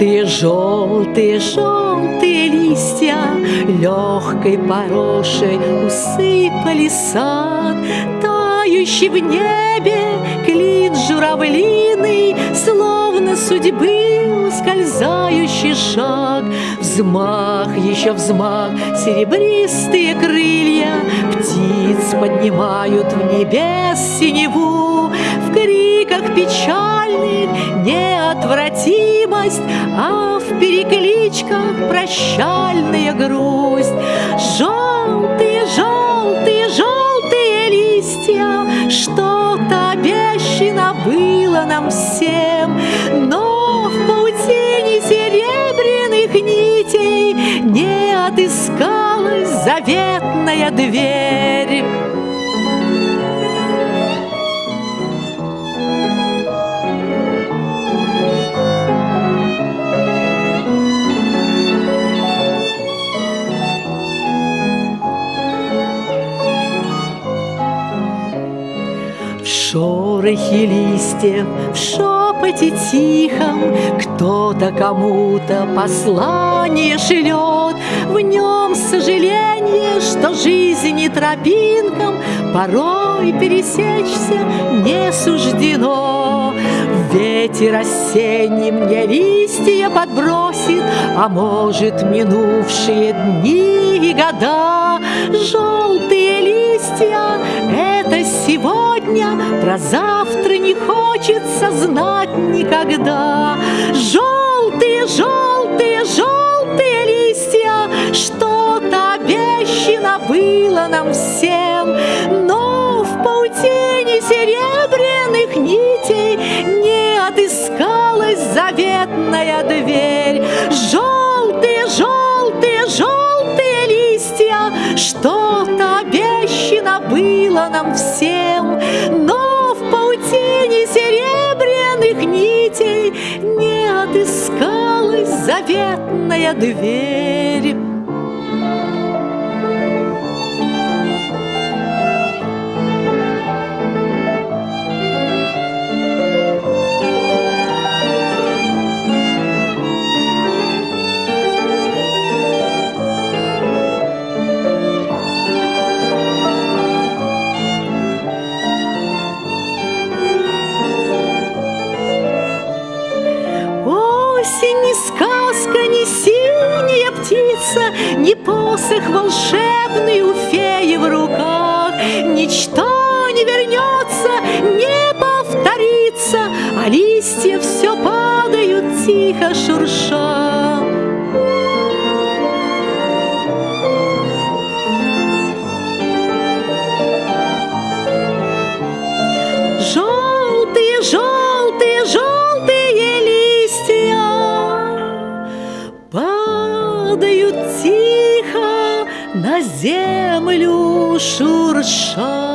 Желтые, желтые, желтые листья Легкой порошей усыпали сад Тающий в небе клин журавлиный Словно судьбы ускользающий шаг. Взмах, еще взмах, серебристые крылья Птиц поднимают в небес синеву В криках печальных неотвратимость А в перекличках прощальная грусть. Желтые, желтые, желтые листья Что-то обещано было нам всем. Но в паутине серебряных нитей Не отыскалась заветная дверь шорохе листьев, в шепоте тихом Кто-то кому-то послание шлет, В нем сожаление, что жизни тропинкам Порой пересечься не суждено. Ветер осенний мне листья подбросит, А может, минувшие дни и года. Желтые сегодня, Про завтра не хочется знать никогда. Желтые, желтые, желтые листья, Что-то обещано было нам всем, Но в паутине серебряных нитей Не отыскалась заветная дверь. Желтые, желтые, желтые листья, Что-то обещано было нам всем, отыскалась заветная дверь. Птица, Не посох волшебный у феи в руках. Ничто не вернется, не повторится, А листья все падают тихо шурша. На землю шурша.